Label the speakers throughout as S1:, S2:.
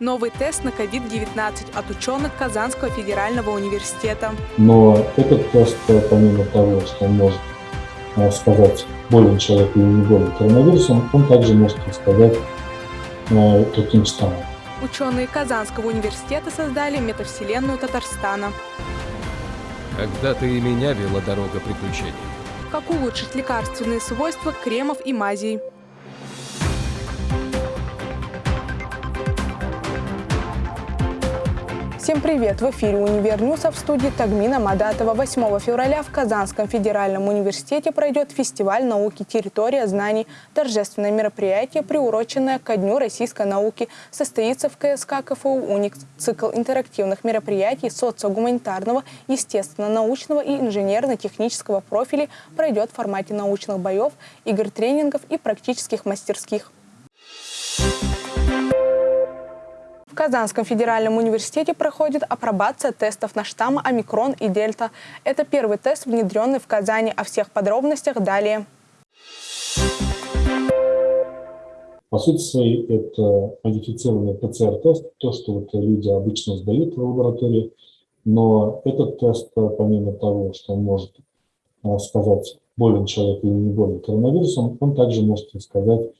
S1: Новый тест на COVID-19 от ученых Казанского федерального университета.
S2: Но этот тест, помимо того, что он может э, сказать, болен человек или не болен коронавирусом, он также может сказать э, каким штаммом.
S1: Ученые Казанского университета создали метавселенную Татарстана.
S3: Когда-то и меня вела дорога приключений.
S1: Как улучшить лекарственные свойства кремов и мазей. Всем привет! В эфире «Универ а в студии Тагмина Мадатова. 8 февраля в Казанском федеральном университете пройдет фестиваль науки «Территория знаний». Торжественное мероприятие, приуроченное ко Дню российской науки, состоится в КСК КФУ «Уникс». Цикл интерактивных мероприятий социогуманитарного, естественно-научного и инженерно-технического профилей пройдет в формате научных боев, игр-тренингов и практических мастерских. Казанском федеральном университете проходит апробация тестов на штаммы омикрон и дельта. Это первый тест, внедренный в Казани. О всех подробностях далее.
S2: По сути своей, это модифицированный ПЦР-тест, то, что вот люди обычно сдают в лаборатории. Но этот тест, помимо того, что он может э, сказать, болен человек или не болен коронавирусом, он также может сказать,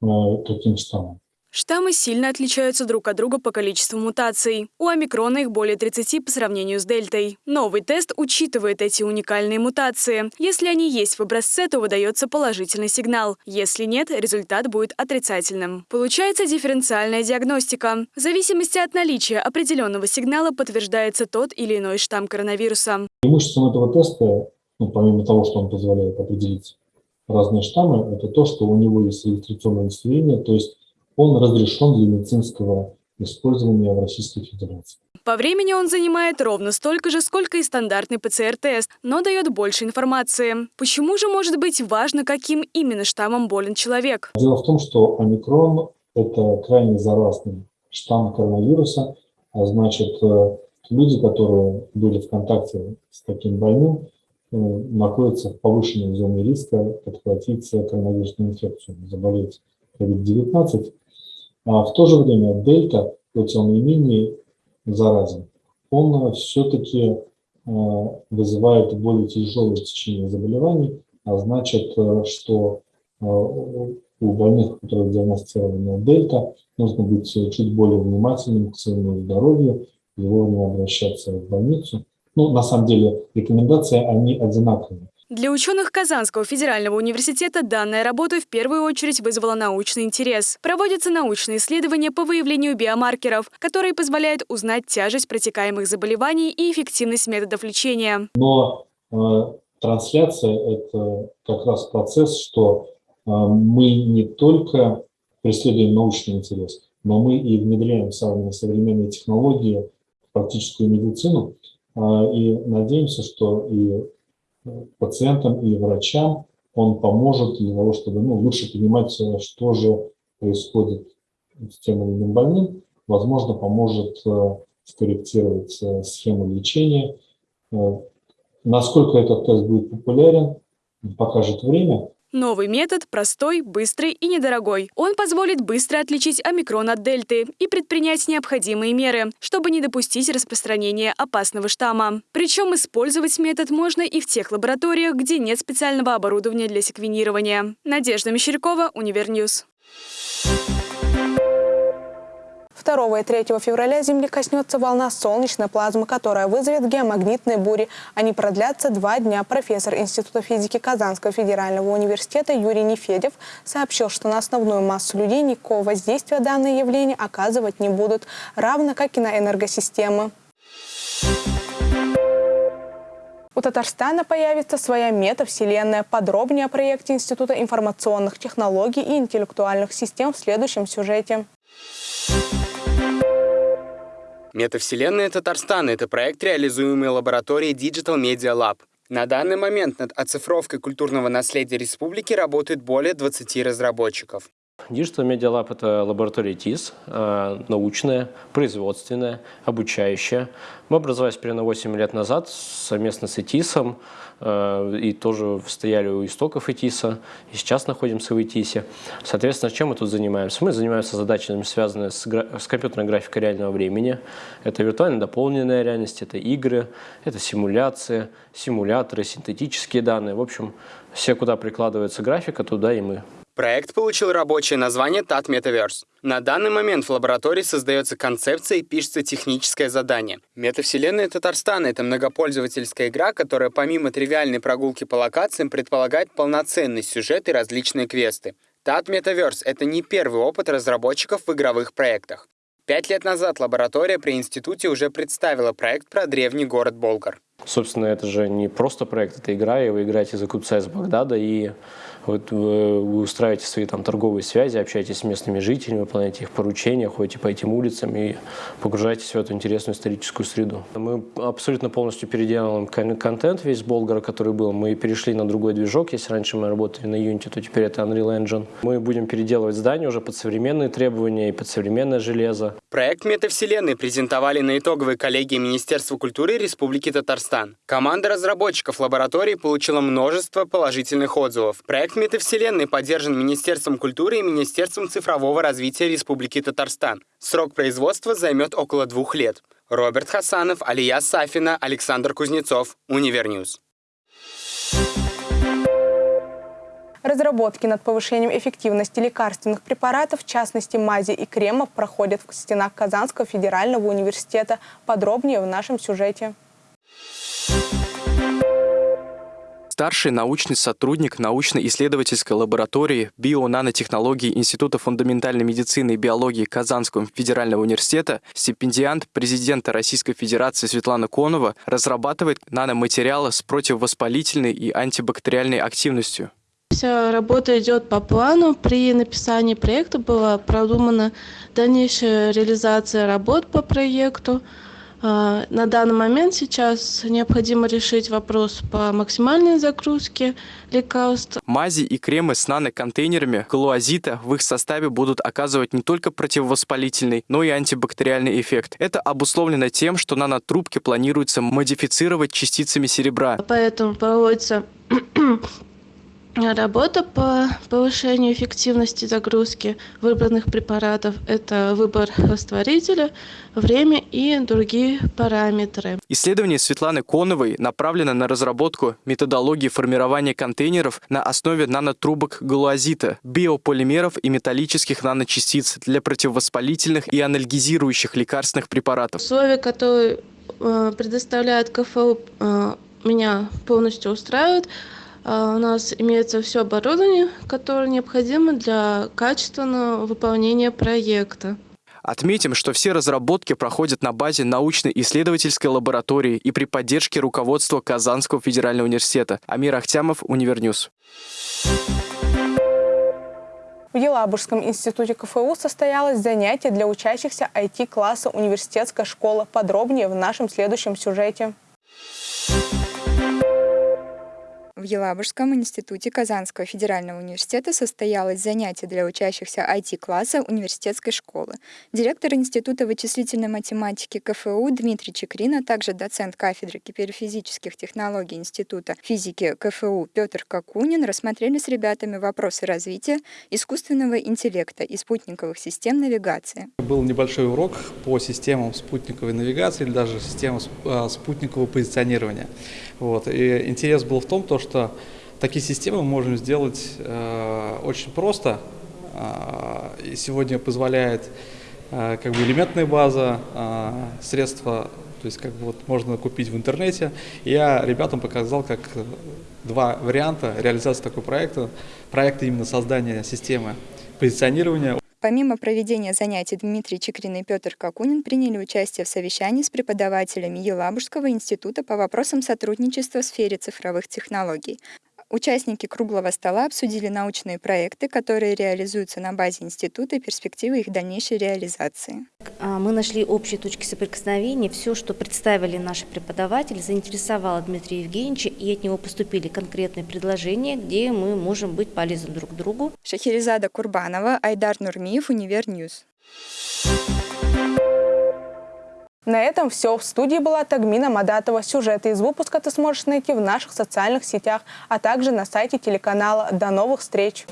S2: э, каким штаммом.
S1: Штаммы сильно отличаются друг от друга по количеству мутаций. У омикрона их более 30 по сравнению с дельтой. Новый тест учитывает эти уникальные мутации. Если они есть в образце, то выдается положительный сигнал. Если нет, результат будет отрицательным. Получается дифференциальная диагностика. В зависимости от наличия определенного сигнала подтверждается тот или иной штамм коронавируса.
S2: Преимуществом этого теста, ну, помимо того, что он позволяет определить разные штаммы, это то, что у него есть регистрационное удостоверение, то есть он разрешен для медицинского использования в Российской Федерации.
S1: По времени он занимает ровно столько же, сколько и стандартный ПЦР-тест, но дает больше информации. Почему же может быть важно, каким именно штаммом болен человек?
S2: Дело в том, что омикрон – это крайне заразный штамм коронавируса, а значит, э, люди, которые были в контакте с таким больным, э, находятся в повышенной зоне риска подхватить коронавирусную инфекцию, заболеть COVID-19. А в то же время дельта, хоть он и менее заразен, он все-таки э, вызывает более тяжелое течение заболеваний, а значит, э, что э, у больных, у которых диагностирована дельта, нужно быть чуть более внимательным к своему здоровью вовремя обращаться в больницу. Ну, на самом деле, рекомендации, они одинаковые.
S1: Для ученых Казанского федерального университета данная работа в первую очередь вызвала научный интерес. Проводятся научные исследования по выявлению биомаркеров, которые позволяют узнать тяжесть протекаемых заболеваний и эффективность методов лечения.
S2: Но э, трансляция – это как раз процесс, что э, мы не только преследуем научный интерес, но мы и внедряем самые современные технологии в практическую медицину, э, и надеемся, что и пациентам и врачам он поможет для того, чтобы ну, лучше понимать, что же происходит с тем или иным больным, возможно, поможет э, скорректировать э, схему лечения. Э, насколько этот тест будет популярен, покажет время.
S1: Новый метод простой, быстрый и недорогой. Он позволит быстро отличить омикрон от дельты и предпринять необходимые меры, чтобы не допустить распространения опасного штамма. Причем использовать метод можно и в тех лабораториях, где нет специального оборудования для секвенирования. Надежда Мещерякова, Univer News. 2 и 3 февраля Земли коснется волна солнечной плазмы, которая вызовет геомагнитные бури. Они продлятся два дня. Профессор Института физики Казанского федерального университета Юрий Нефедев сообщил, что на основную массу людей никакого воздействия данные явления оказывать не будут, равно как и на энергосистемы. У Татарстана появится своя метавселенная. Подробнее о проекте Института информационных технологий и интеллектуальных систем в следующем сюжете.
S4: Метавселенная Татарстана – это проект, реализуемый лабораторией Digital Media Lab. На данный момент над оцифровкой культурного наследия республики работает более 20 разработчиков.
S5: Digital Media Lab – это лаборатория ТИС, э, научная, производственная, обучающая. Мы образовались примерно 8 лет назад совместно с ИТИСом, э, и тоже стояли у истоков ИТИСа, и сейчас находимся в ИТИСе. Соответственно, чем мы тут занимаемся? Мы занимаемся задачами, связанными с, с компьютерной графикой реального времени. Это виртуально дополненная реальность, это игры, это симуляции, симуляторы, синтетические данные. В общем, все, куда прикладывается графика, туда и мы.
S4: Проект получил рабочее название TAT Metaverse. На данный момент в лаборатории создается концепция и пишется техническое задание. Метавселенная Татарстана — это многопользовательская игра, которая помимо тривиальной прогулки по локациям предполагает полноценный сюжет и различные квесты. TAT Metaverse — это не первый опыт разработчиков в игровых проектах. Пять лет назад лаборатория при институте уже представила проект про древний город Болгар.
S5: Собственно, это же не просто проект, это игра, и вы играете за купца из Багдада, и вот вы, устраиваете свои там торговые связи, общаетесь с местными жителями, выполняете их поручения, ходите по этим улицам и погружаетесь в эту интересную историческую среду. Мы абсолютно полностью переделываем контент весь Болгара, который был. Мы перешли на другой движок. Если раньше мы работали на Unity, то теперь это Unreal Engine. Мы будем переделывать здание уже под современные требования и под современное железо.
S4: Проект метавселенной презентовали на итоговой коллегии Министерства культуры Республики Татарстан. Команда разработчиков лаборатории получила множество положительных отзывов. Проект метавселенной поддержан Министерством культуры и Министерством цифрового развития Республики Татарстан. Срок производства займет около двух лет. Роберт Хасанов, Алия Сафина, Александр Кузнецов, Univer News.
S1: Разработки над повышением эффективности лекарственных препаратов, в частности мази и кремов, проходят в стенах Казанского федерального университета. Подробнее в нашем сюжете.
S6: Старший научный сотрудник научно-исследовательской лаборатории био-нанотехнологий Института фундаментальной медицины и биологии Казанского федерального университета, стипендиант президента Российской Федерации Светлана Конова разрабатывает наноматериалы с противовоспалительной и антибактериальной активностью.
S7: Вся работа идет по плану. При написании проекта была продумана дальнейшая реализация работ по проекту. А, на данный момент сейчас необходимо решить вопрос по максимальной загрузке лекарств.
S6: Мази и кремы с наноконтейнерами галуазита в их составе будут оказывать не только противовоспалительный, но и антибактериальный эффект. Это обусловлено тем, что нанотрубки планируется модифицировать частицами серебра.
S7: Поэтому проводится Работа по повышению эффективности загрузки выбранных препаратов – это выбор растворителя, время и другие параметры.
S6: Исследование Светланы Коновой направлено на разработку методологии формирования контейнеров на основе нанотрубок галуазита, биополимеров и металлических наночастиц для противовоспалительных и анальгизирующих лекарственных препаратов.
S7: Условия, которые э, предоставляет КФУ, э, меня полностью устраивают. А, у нас имеется все оборудование, которое необходимо для качественного выполнения проекта.
S6: Отметим, что все разработки проходят на базе научно-исследовательской лаборатории и при поддержке руководства Казанского федерального университета. Амир Ахтямов, Univer News.
S1: В Елабужском институте КФУ состоялось занятие для учащихся IT-класса университетской школы. Подробнее в нашем следующем сюжете.
S8: В Елабужском институте Казанского федерального университета состоялось занятие для учащихся IT-класса университетской школы. Директор Института вычислительной математики КФУ Дмитрий Чекрин, а также доцент кафедры киберфизических технологий Института физики КФУ Петр Какунин рассмотрели с ребятами вопросы развития искусственного интеллекта и спутниковых систем навигации.
S9: Был небольшой урок по системам спутниковой навигации или даже системам а, спутникового позиционирования. Вот. И интерес был в том, то, что такие системы мы можем сделать э, очень просто. Э, и сегодня позволяет э, как бы элементная база, э, средства, то есть как бы вот можно купить в интернете. Я ребятам показал, как два варианта реализации такого проекта. Проект именно создания системы позиционирования
S8: Помимо проведения занятий Дмитрий Чекрин и Петр Какунин приняли участие в совещании с преподавателями Елабужского института по вопросам сотрудничества в сфере цифровых технологий. Участники круглого стола обсудили научные проекты, которые реализуются на базе института и перспективы их дальнейшей реализации.
S10: А, мы нашли общие точки соприкосновения. Все, что представили наши преподаватели, заинтересовало Дмитрия Евгеньевича, и от него поступили конкретные предложения, где мы можем быть полезны друг другу.
S8: Шахерезада Курбанова, Айдар Нурмиев, Univer News.
S1: На этом все. В студии была Тагмина Мадатова. Сюжеты из выпуска ты сможешь найти в наших социальных сетях, а также на сайте телеканала. До новых встреч!